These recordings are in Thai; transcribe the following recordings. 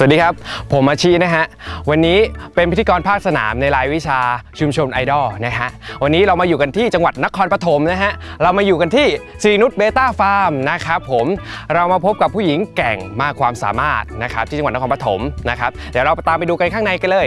สวัสดีครับ ผมอาชีนะฮะ วันนี้เป็นพิธีกรภาคสนามในรายวิชาชุมชนไอดอลนะฮะ วันนี้เรามาอยู่กันที่จังหวัดนครปฐมนะฮะ เรามาอยู่กันที่ซีนุช Betta Farm นะครับผม เรามาพบกับผู้หญิงเก่งมากความสามารถนะครับที่จังหวัดนครปฐมนะครับ เดี๋ยวเราตามไปดูกันข้างในกันเลย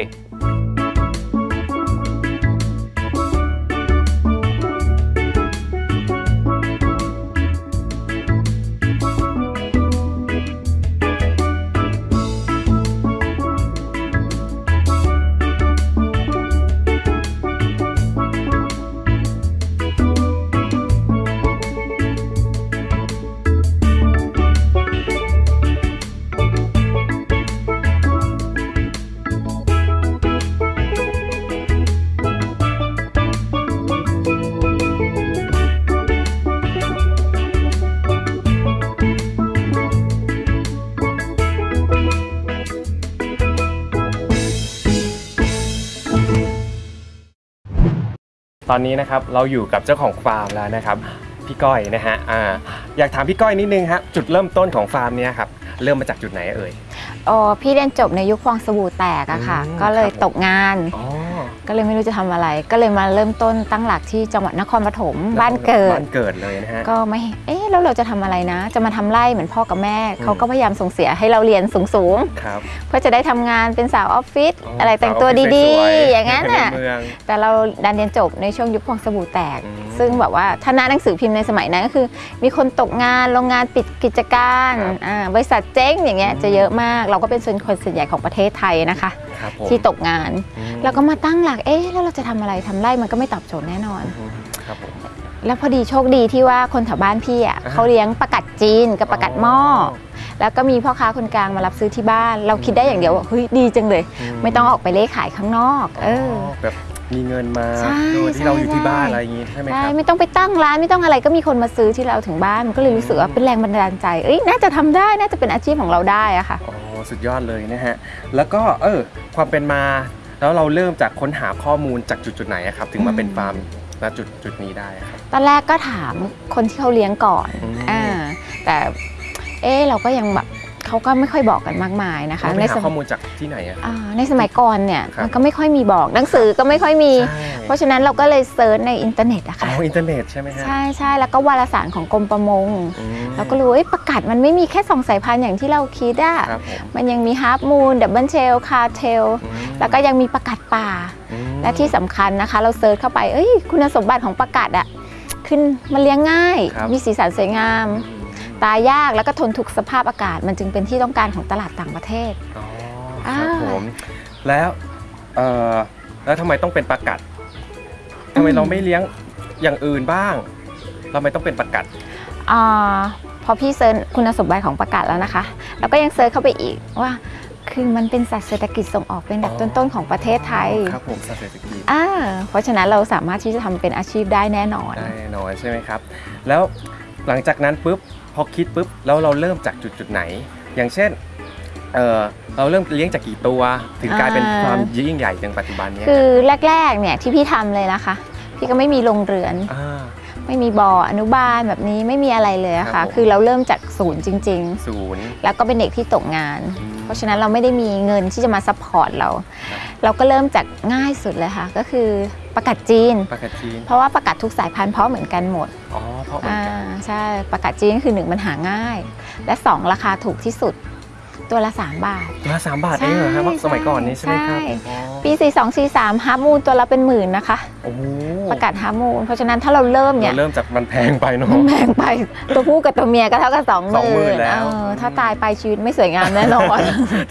ตอนนี้นะครับเราอยู่กับเจ้าของฟาร์มแล้วนะครับพี่ก้อยนะฮะอ่าอยากถามพี่ก้อยนิดนึงฮะจุดเริ่มต้นของฟาร์มเนี้ยครับเริ่มมาจากจุดไหนเอ่ยอ๋อพี่เรียนจบในยุคฟองสบู่แตกอะค่ะ อืมก็เลยครับผมตกงาน อ๋อ ก็เลยไม่รู้จะทำอะไร ก็เลยมาเริ่มต้นตั้งหลักที่จังหวัดนครปฐมบ้านเกิดบ้านเกิดเลยนะฮะก็ไม่เอ๊ะแล้วเราจะทำอะไรนะ จะมาทำไร่เหมือนพ่อกับแม่อืมเขาก็พยายามส่งเสียให้เราเรียนสูงครับๆเพื่อจะได้ทำงานเป็นสาวออฟฟิศอ๋อออะไรแต่งตัวสาวออฟฟิศดีสวยๆๆอย่างนั้นน่ะในเมืองแต่เราดันเรียนจบในช่วงยุคฟองสบู่แตกอืม ซึ่งแบบว่าถ้าหน้าหนังสือพิมพ์ในสมัยนั้นก็คือ มีคนตกงานโรงงานปิดกิจการครับอ่าบริษัทเจ๊งอย่างเงี้ยอืมจะเยอะมาก เราก็เป็นส่วนคนส่วนใหญ่ของประเทศไทยนะคะครับผมที่ตกงานอืมแล้วก็มาตั้งหลักเอ๊ะแล้วเราจะทำอะไรทำไร่มันก็ไม่ตอบโจทย์แน่นอนอืมครับผมแล้วพอดีโชคดีที่ว่าคนแถวบ้านพี่อะอ่าเขาเลี้ยงประกัดจีนกับประกัดหม้ออแล้วก็มีพ่อค้าคนกลางมารับซื้อที่บ้าน เราคิดได้อย่างเดียวว่าเฮ้ยดีจังเลย ไม่ต้องออกไปเล่ขายข้างนอก เออแบบ มีเงินมาใช่โดยที่เราอยู่ที่ใช่บ้านอะไรอย่างงี้ใช่ไหมคใช่รับ ไม่ต้องไปตั้งร้านไม่ต้องอะไรก็มีคนมาซื้อที่เราถึงบ้านมันก็เลยรู้สึกว่าเป็นแรงบันดาลใจเอ้ยน่าจะทำได้น่าจะเป็นอาชีพของเราได้อะค่ะอ๋อสุดยอดเลยนะฮะ แล้วก็เออความเป็นมา แล้วเราเริ่มจากค้นหาข้อมูลจากจุดจุดๆไหนอะครับ ถึงมาเป็นฟาร์มณจุดจุดๆนี้ได้อะครับ ตอนแรกก็ถามคนที่เขาเลี้ยงก่อนอืม อ่าแต่เอ๊ะเราก็ยังแบบ เขาก็ไม่ค่อยบอกกันมากมายนะคะเราไปในหาสมข้อมูลจากที่ไหนอะครับอ่าในสมัยก่อนเนี่ยครับมันก็ไม่ค่อยมีบอกหนังสือก็ไม่ค่อยมีใช่เพราะฉะนั้นเราก็เลย search ในอินเทอร์เน็ตอะอ๋ค่ะออินเทอร์เน็ตใช่ไหมฮะใช่ใช่แล้วก็วารสารของกรมประมงอืมเราก็รู้ว่าเอ้ยปลากัดมันไม่มีแค่สองสายพันธุ์อย่างที่เราคิดอะครับผมมันยังมีฮาร์ m มูนดับเบิลเชลคาเทลอืมแล้วก็ยังมีปลากัดป่าอืมและที่สำคัญนะคะ เรา search เข้าไปเอ้ยคุณสมบัติของปลากัดอะขึ้นมันเลี้ยงง่ายครับมีสีสันสวยงามอืม ตายยากแล้วก็ทนทุกสภาพอากาศ มันจึงเป็นที่ต้องการของตลาดต่างประเทศ อ๋ออ่า ครับผมแล้วเอ่อแล้วทำไมต้องเป็นปลากัดทำไมเราไม่เลี้ยงอย่างอื่นบ้างทำไมต้องเป็นปลากัด อาพอพี่ search คุณสมบัติของปลากัดแล้วนะคะ แล้วก็ยัง search เข้าไปอีกว่า คือมันเป็นสัตว์เศรษฐกิจส่งออกเป็นอันดับอ๋อ ต้นๆของประเทศไทยครับผมเศรษฐกิจอ่าเพราะฉะนั้นเราสามารถที่จะทำเป็นอาชีพได้แน่นอน ได้แน่นอนใช่ไหมครับ แล้ว หลังจากนั้นปุ๊บพอคิดปุ๊บแล้วเราเริ่มจากจุดจุดๆไหน อย่างเช่นเออเราเริ่มเลี้ยงจากกี่ตัว ถึงกลายเป็นอ่าความยิ่งใหญ่ในปัจจุบันเนี้ยคือแรก ๆเนี่ยที่พี่ทำเลยนะคะ พี่ก็ไม่มีโรงเรือนอ่าไม่มีบ่ออนุบาลแบบนี้ไม่มีอะไรเลยอะครับผม ค่ะคือเราเริ่มจากศูนย์จริงศูนย์ๆแล้วก็เป็นเด็กที่ตกงานอืมเพราะฉะนั้นเราไม่ได้มีเงินที่จะมา support เราครับเราก็เริ่มจากง่ายสุดเลยค่ะ ก็คือ ปลากัดจีน ปลากัดจีน เพราะว่าปลากัดทุกสายพันธุ์เพาะเหมือนกันหมด อ๋อ เพาะเหมือนอ่ากันใช่ ปลากัดจีนก็คือหนึ่งมันหาง่าย และสองราคาถูกที่สุด ตัวละ3บาท ตัวละสามบาทเองเหรอครับใช่สมัยก่อนนี้ใช่ไหมครับใช่อ๋อปี 42 43 halfmoon ตัวละเป็นหมื่นนะคะ โอ้โหปลากัด halfmoon เพราะฉะนั้นถ้าเราเริ่มเนี่เรายเริ่มจากมันแพงไปเนาะมันแพงไป ตัวผู้กับตัวเมียก็เท่ากับสองหมื่มื่นนแล้ว ถ้าตายไปชีวิตไม่สวยงามแน่นอน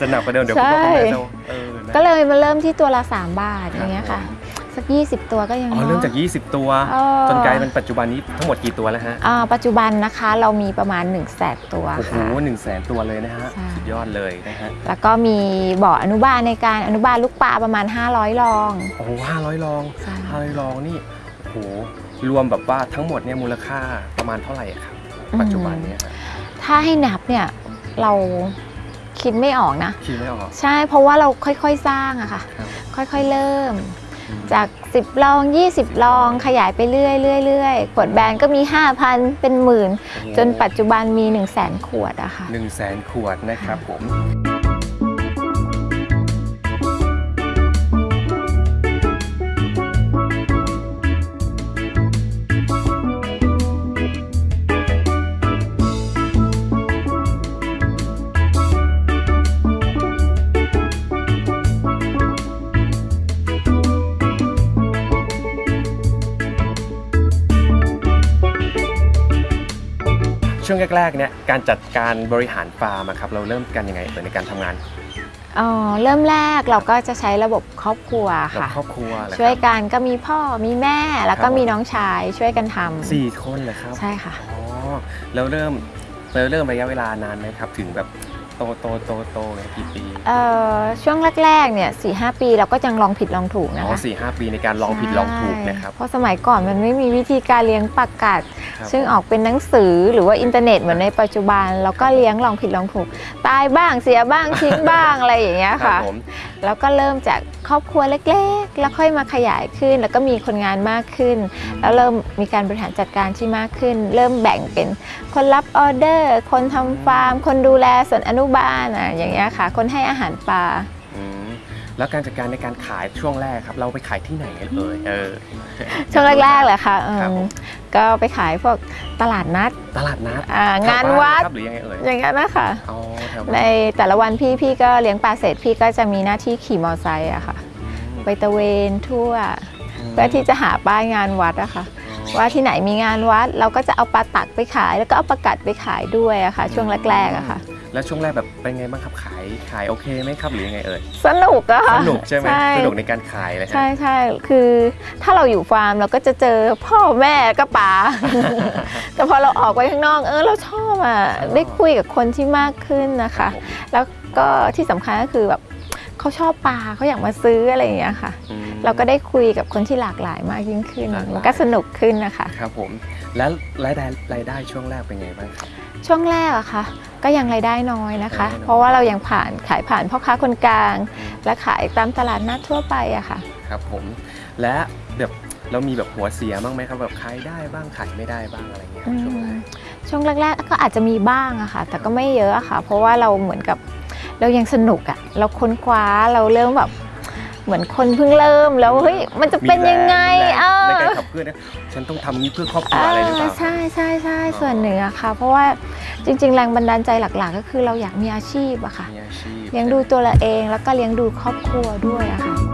จะหนักกว่าเดิมเดี๋ยวใช่คุณพ่อคุณแม่จะเออนะก็เลยมาเริ่มที่ตัวละ3บาทคอรับย่างเงี้ยค่ะผม สัก 20 ตัวก็ยังอ๋อเนาะเริ่มจาก 20 ตัวเออจนกลายเป็นปัจจุบันนี้ทั้งหมดกี่ตัวแล้วฮะอ่าปัจจุบันนะคะเรามีประมาณ1นึ่งแสนตัวโอ้โหค่ะหนึ่งแสนตัวเลยนะฮะใช่สุดยอดเลยนะฮะแล้วก็มีบ่ออนุบาลในการอนุบาลลูกปลาประมาณ 500รองโอ้โหห้าร้อยลองใช่ห้าร้อยลองนี่โอ้โหรวมแบบว่าทั้งหมดเนี่ยมูลค่าประมาณเท่าไหร่อะครับปัจจุบันเนี่ยฮะถ้าให้นับเนี่ยเราคิดไม่ออกนะคิดไม่ออกใช่เพราะว่าเราค่อยๆสร้างอะค่ะครับค่อยๆเริ่มอืม จาก 10 ลอง 20 ลองขยายไปเรื่อยๆเรื่อยๆขวดแบรนด์ก็มี 5,000 เป็นหมื่น จนปัจจุบันมี 1 0 0 0 0แสนขวดอะค่ะหนึ่งแสนขวดนะครับผม ช่วงแรกๆเนี่ยการจัดการบริหารฟาร์มอะครับเราเริ่มกันยังไงเอ่ยในการทำงานอ๋อเริ่มแรกเราก็จะใช้ระบบครอบครัวกับค่ะครอบครัวเหรอครับช่วยกันก็มีพ่อมีแม่แล้วครับผมมีน้องชายช่วยกันทำสี่คนเลยครับใช่ค่ะอ๋อแล้วเริ่มเราเริ่มระยะเวลานานไหมครับ ถึงแบบ โตโตโตโตเนี่ยกี่ปีเอ่อช่วงแรกๆเนี่ยสี่ห้าปีเราก็ยังลองผิดลองถูกนะอ๋อคะสี่ห้าปีในการลองผิดลองถูกนะครับ ใช่เพราะสมัยก่อนมันไม่มีวิธีการเลี้ยงปลากัด ครับ ซึ่งออกเป็นหนังสือหรือว่าอินเทอร์เน็ตเหมือนในปัจจุบันเราก็เลี้ยงลองผิดลองถูก ตายบ้างเสียบ้างทิ้งบ้างอะไรอย่างเงี้ยครับผม แล้วก็เริ่มจากครอบครัวเล็กๆ แล้วค่อยมาขยายขึ้น แล้วก็มีคนงานมากขึ้น แล้วเริ่มมีการบริหารจัดการที่มากขึ้น เริ่มแบ่งเป็นคนรับออเดอร์ คนทำฟาร์ม คนดูแลส่วนอนุบาลอะอย่างเงี้ยค่ะ คนให้อาหารปลา อืมแล้วการจัดการในการขายช่วงแรกครับ เราไปขายที่ไหนกันเอ่ยเออ ช่วงแรกๆเลยค่ะเอิ่มครับผม ก็ไปขายพวกตลาดนัดตลาดนัดอ่างานวัดแถบ้ครับหรือยังไงเอ่ยอย่างเงี้ยนะคะอ๋อแถวในบ้านแต่ละวันพี่พี่ก็เลี้ยงปลาเสร็จพี่ก็จะมีหน้าที่ขี่มอไซค์อะค่ะไปตะเวนทั่ว เพื่อที่จะหาป้ายงานวัดอะค่ะ ว่าที่ไหนมีงานวัด เราก็จะเอาปลาตักไปขาย แล้วก็เอาปลากัดไปขายด้วยอะค่ะ ช่วงแรกๆอะค่ะ แล้วช่วงแรกแบบเป็นไงบ้างครับขายขายโอเคไหมครับหรือยังไงเอ่ยสนุกอะสค่ะนุกใช่ไหมใช่สนุกในการขายเลยฮะใช่ใช่คือถ้าเราอยู่ฟาร์มเราก็จะเจอพ่อแม่ก็ป๋าแต่พอเราออกไปข้างนอกเออเราชอบอะได้คุยกับคนที่มากขึ้นนะครัคะบผมแล้วก็ที่สำคัญก็คือแบบ เขาชอบปลาเขาอยากมาซื้ออะไรอย่างเงี้ยค่ะอืมเราก็ได้คุยกับคนที่หลากหลายมากยิ่งขึ้นหลากหลายมันก็สนุกขึ้นนะคะครับผมแล้วรายได้รายได้ช่วงแรกเป็นไงบ้างครับช่วงแรกอะค่ะ ก็ยังรายได้น้อยนะคะรายได้น้อยเพราะว่าเรายังผ่านขายผ่านพ่อค้าคนกลางอืมและขายตามตลาดนัดทั่วไปอะค่ะ ครับผมและแบบเรามีแบบหัวเสียบ้างไหมครับแบบขายได้บ้างขายไม่ได้บ้างอะไรเงี้ยครับช่วงแรกช่วงแรกๆก็อาจจะมีบ้างอะค่ะ แต่ก็ไม่เยอะอะค่ะ เพราะว่าเราเหมือนกับ เรายังสนุกอะเราค้นคว้าเราเริ่มแบบเหมือนคนเพิ่งเริ่มแล้วเฮ้ยมันจะเป็นยังไงมีแรงเออในการขับเคลื่อนนะฉันต้องทำนี้เพื่อครอบครัวอ่าอะไรหรือเปล่าใช่ใช่ใช่อ๋อส่วนหนึ่งอะค่ะ เพราะว่าจริง ๆ แรงบันดาลใจหลัก ๆ ก็คือเราอยากมีอาชีพอะค่ะมีอาชีพเลี้ยงดูตัวเราเองแล้วก็เลี้ยงดูครอบครัวด้วยอะค่ะ